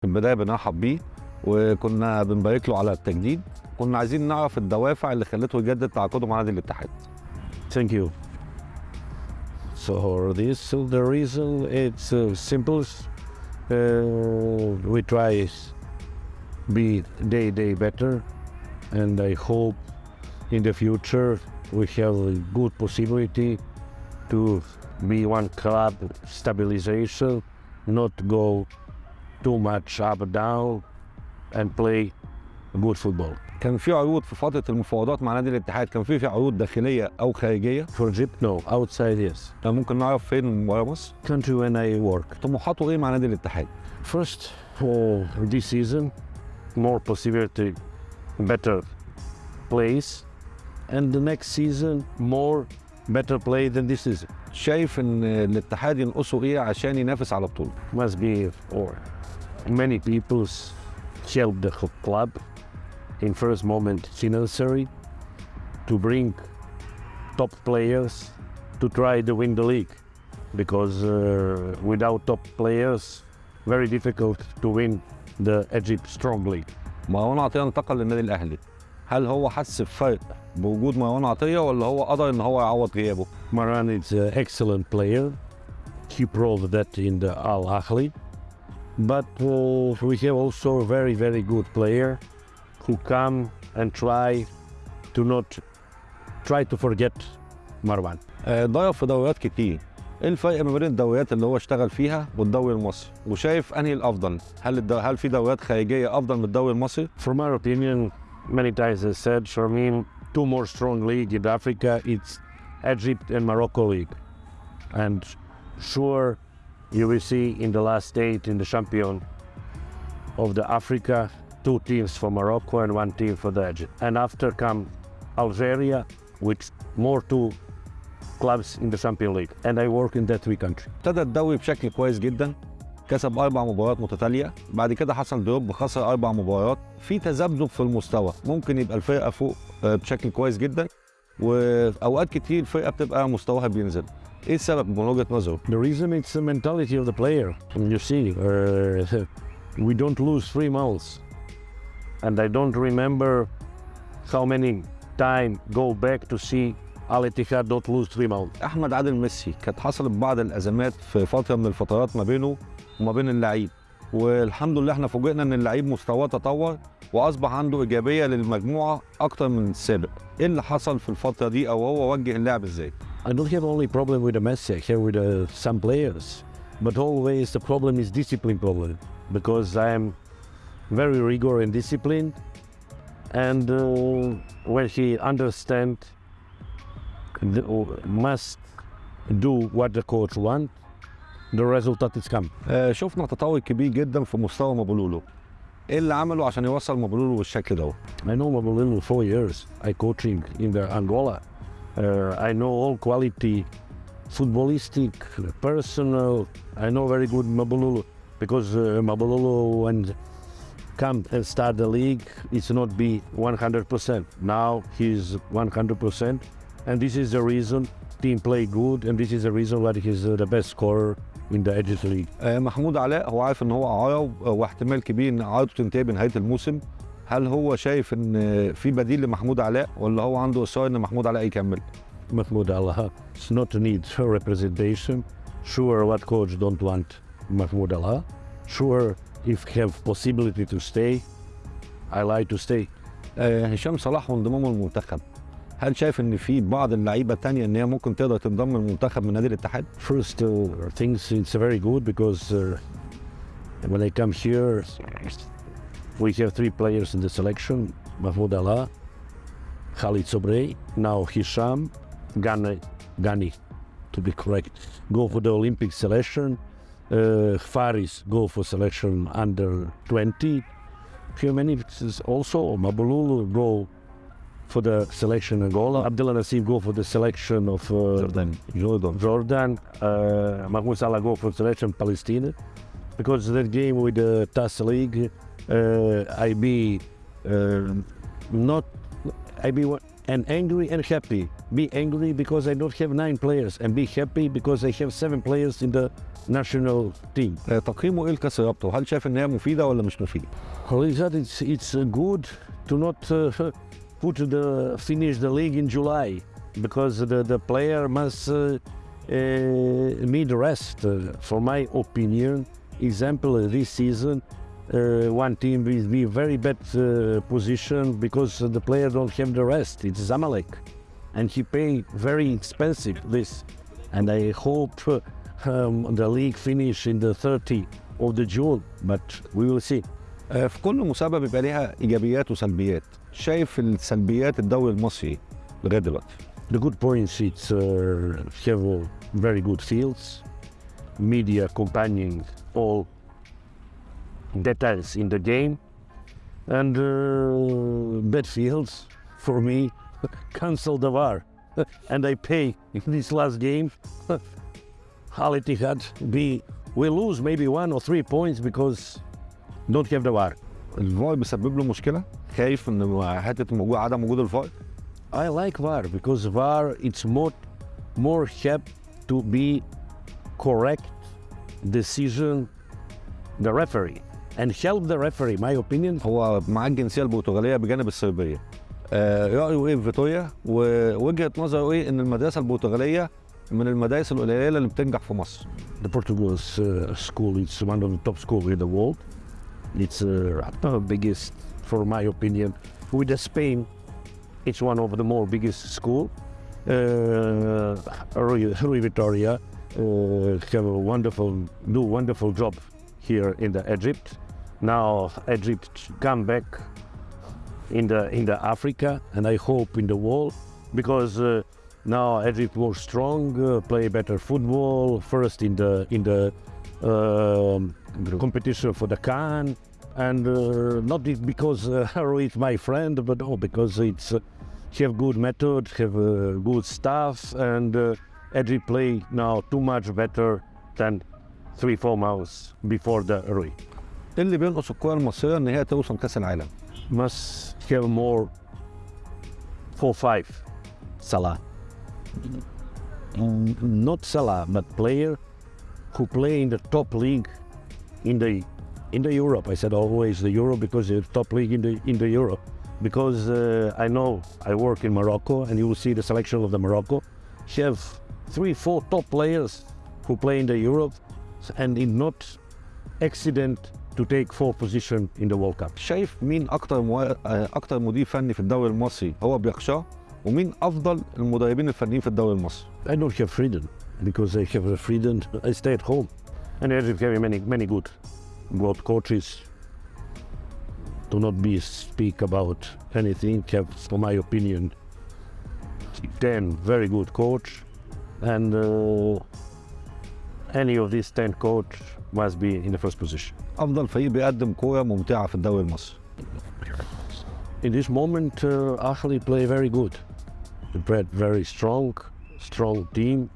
في البدايه بنرحب بيه وكنا بنبارك له على التجديد كنا عايزين نعرف الدوافع اللي خلته يجدد تعاقده مع نادي الاتحاد Thank you. So this the reason it's uh, simple. Uh, we try be day day better, and I hope in the future we have a good possibility to be one club stabilization, not go too much up and down, and play good football. كان في عروض في فتره المفاوضات مع نادي الاتحاد كان في في عروض داخليه او خارجيه For Egypt, no. Outside, yes. كان ممكن نعرف فين بره مصر Country when I work. طموحاته ايه مع نادي الاتحاد First, for this season, more possibility, better place, and the next season, more better play than this season. شايف ان الاتحاد ينقصه ايه عشان ينافس على بطوله Must be for many people's help the whole club. In first moment, it's necessary to bring top players to try to win the league, because uh, without top players, very difficult to win the Egypt Strong League. مروان عطيه انتقل للنادي الاهلي هل هو حس بفرق بوجود مروان عطيه ولا هو قدر ان هو يعوض غيابه Maran is an excellent player. He proved that in the Al Ahly. But uh, we have also a very, very good player who come and try to not try to forget Marwan. آه، ضيف في دوريات كتير ايه الفرق ما بين الدوريات اللي هو اشتغل فيها والدوري المصري وشايف انهي الافضل هل الدو... هل في دوريات خارجيه افضل من الدوري المصري From our opinion, many times I said, Sharmin, two more strong league in Africa, it's Egypt and Morocco league. And sure, you will see in the last state in the champion of the Africa, two teams for Morocco and one team for the Egypt. And after come Algeria, with more two clubs in the champion league. And I work in that three country. ابتدى الدوري بشكل كويس جدا كسب اربع مباريات متتاليه بعد كده حصل دروب خسر اربع مباريات في تذبذب في المستوى ممكن يبقى الفرقه فوق آه، بشكل كويس جدا واوقات كتير الفرقه بتبقى مستواها بينزل إيه السبب من وجهه نظره The reason it's the mentality of the player. You see, uh, we don't lose three months, and I don't remember how many time go back to see Al Ittihad don't lose three months. أحمد عادل ميسي كانت حصلت بعض الأزمات في فترة من الفترات ما بينه وما بين اللعيب. والحمد لله إحنا فوجئنا إن اللعيب مستواه تطور وأصبح عنده إيجابية للمجموعة أكتر من السابق. إيه اللي حصل في الفترة دي أو هو وجه اللعب إزاي؟ I don't have only problem with the Messi. I have with uh, some players, but always the problem is discipline problem because I am very rigor and disciplined, and uh, when he understand the, must do what the coach want, the result is come. آه شفنا تطور كبير جدا في مستوى مابولولو ايه اللي عمله عشان يوصل مابولولو بالشكل ده I know Mabolelo four years. I coaching in the Angola. Uh, I know all quality, footballistic, personal. I know very good Mabololo because uh, Mabololo when come and start the league, it's not be 100%. Now he's 100%, and this is the reason team play good, and this is the reason why he's uh, the best scorer in the Egypt league. آه محمود علاء هو عارف ان هو اعاره و- واحتمال كبير ان اعارته تنتهي بنهايه الموسم هل هو شايف إن في بديل لمحمود علاء ولا هو عنده إصرار إن محمود علاء يكمل؟ محمود علاء اتس نوت نيد for ريبريزنتيشن شور وات كوتش دونت want محمود علاء شور اف هاف possibility تو stay. اي like تو stay. آه، هشام صلاح وانضمامه للمنتخب. هل شايف إن في بعض اللعيبة الثانية إن هي ممكن تقدر تنضم للمنتخب من نادي الاتحاد؟ First uh, things it's very good uh, when I come here We have three players in the selection, Mahmoud Alaa, Khalid Sobrey, now Hisham, Gani, Gani, to be correct, go for the Olympic selection. Uh, Faris go for selection under 20. Humanities also, Mabululu go for the selection Angola. Abdullah Nassim go for the selection of uh, Jordan. Jordan. Jordan. Uh, Mahmoud Salah go for selection Palestine. Because that game with the TAS League, I be uh, not I be one- and angry and happy. Be angry because I don't have nine players, and be happy because I have seven players in the national team. آه، تقييمه ايه لكاس الرابطه وهل شايف ان هي مفيده ولا مش مفيده؟ Well, that it's it's uh, good to not uh, put the finish the league in July because the the player must uh, uh, need rest. Uh, for my opinion, example uh, this season, uh, one team will be very bad uh, position because the player don't have the rest. It's Zamalek, and he pay very expensive this, and I hope uh, um, the league finish in the 30 of the June, but we will see. آه، في كل مسابقه بيبقى ليها ايجابيات وسلبيات شايف السلبيات الدوري المصري لغايه دلوقتي The good points it's uh, have uh, very good fields, media accompanying all details in the game, and uh, bad fields for me cancel the VAR, and I pay in this last game. Al Ittihad be we lose maybe one or three points because don't have the VAR. الفار بيسبب له مشكله خايف ان حته موجود عدم وجود الفار I like VAR because VAR it's more more help to be correct decision the referee and help the referee my opinion هو معاه الجنسيه البرتغاليه بجانب الصربيه آه، رايه ايه في فيتوريا ووجهه نظره ايه ان المدرسه البرتغاليه من المدارس القليله اللي بتنجح في مصر the Portugal's uh, school is one of the top schools in the world it's uh, the biggest for my opinion with the Spain it's one of the more biggest school uh, Rui, Rui Vitoria uh, have a wonderful do wonderful job here in the Egypt now Egypt come back in the in the Africa and I hope in the world because uh, now Egypt was strong, uh, play better football, first in the in the um, competition for the CAN, and uh, not because uh, is my friend, but oh, because it's uh, have good method, have uh, good staff, and uh, Egypt play now too much better than three four months before the Rui. ايه اللي بينقص الكره المصريه ان هي توصل كاس العالم Must have more four five Salah. Mm, Not Salah, but player who play in the top league in the in the Europe. I said always the Euro because it's top league in the in the Europe. Because uh, I know I work in Morocco, and you will see the selection of the Morocco. She have three, four top players who play in the Europe, and in not accident to take fourth position in the World Cup. شايف مين اكتر مو... آه، اكتر مدير فني في الدوري المصري هو بيخشاه ومين افضل المدربين الفنيين في الدوري المصري I don't have freedom because I have the freedom. I stay at home, and Egypt have many many good, good coaches. Do not be speak about anything. Have, for my opinion, ten very good coach, and uh, any of these ten coach must be in the first position. افضل فريق بيقدم كوره ممتعه في الدوري المصري In this moment, uh, Ahly play very good. They play very strong, strong team,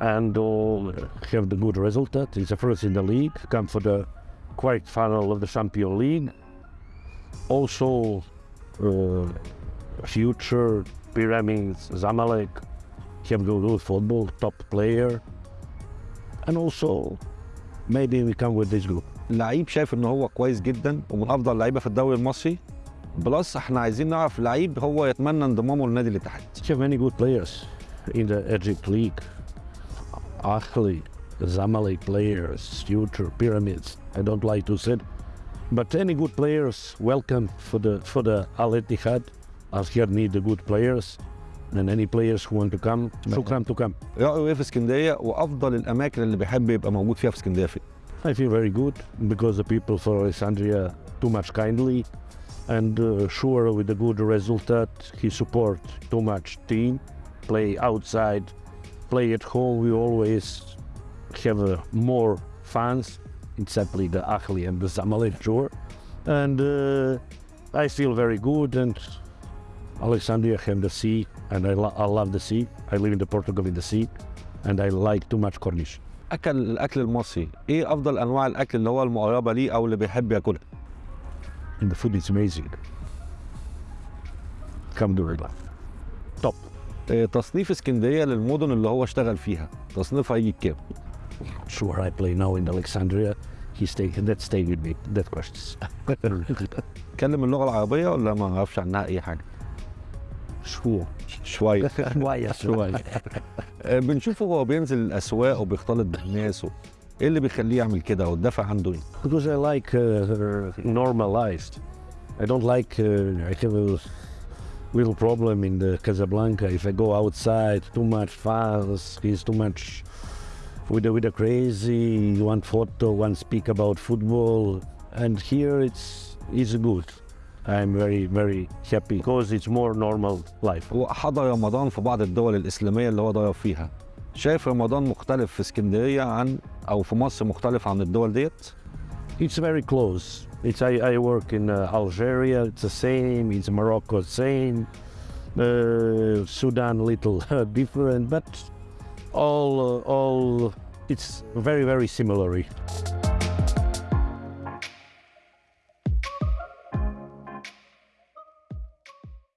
and uh, have the good result. It's the first in the league. Come for the quite final of the Champion League. Also, uh, future Pyramids, Zamalek, have good football, top player, and also maybe we come with this group. لعيب شايف ان هو كويس جدا ومن افضل اللعيبه في الدوري المصري بلس إحنا عايزين نعرف لعيب هو يتمنى انضمامه لنادي الاتحاد have many good players in the Egypt League. Ahly, Zamalek players, future pyramids. I don't like to say, it. but any good players welcome for the for the Al Ittihad. Al Ittihad need the good players, and any players who want to come, should come to come. رايه ايه في اسكندريه وافضل الاماكن اللي بيحب يبقى موجود فيها في اسكندريه فين I feel very good because the people for Alexandria too much kindly, and uh, sure with the good result he support too much team, play outside, play at home. We always have uh, more fans, exactly the Ahli and the Zamalek sure, and uh, I feel very good and. Alexandria have the sea, and I, lo- I love the sea. I live in the Portugal in the sea, and I like too much Cornish. اكل الاكل المصري إيه افضل انواع الاكل اللي هو المقربه ليه أو اللي بيحب ياكلها and the food is amazing. الحمد لله توب آه، تصنيف اسكندريه للمدن اللي هو اشتغل فيها تصنيفها يجي بكام؟ sure I play now in Alexandria he stay that stay with me that questions اتكلم اللغة العربيه ولا ما أعرفش عنها اي حاجة؟ شو شوية شوية شوية آه، بنشوفه هو بينزل الاسواق وبيختلط بالناس و... إيه اللي بيخليه يعمل كده والدافع عنده إيه؟ because I like uh, normalized. I don't like. Uh, I have a little problem in the Casablanca. If I go outside, too much fast. He's too much with the with the crazy. One photo, one speak about football, and here it's it's good. I'm very very happy because it's more normal life. هو حضر رمضان في بعض الدول الاسلاميه اللي هو ضرب فيها شايف رمضان مختلف في اسكندريه عن او في مصر مختلف عن الدول ديت؟ It's very close. It's I, I work in uh, Algeria. It's the same. It's Morocco, same. Uh, Sudan, little different, but all uh, all it's very very similar.